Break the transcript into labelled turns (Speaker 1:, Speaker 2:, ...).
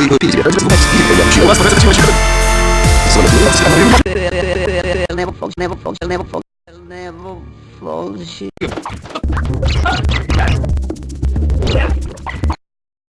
Speaker 1: Вы его пили, ради вас я вас.
Speaker 2: Never falls, never falls, never falls, never.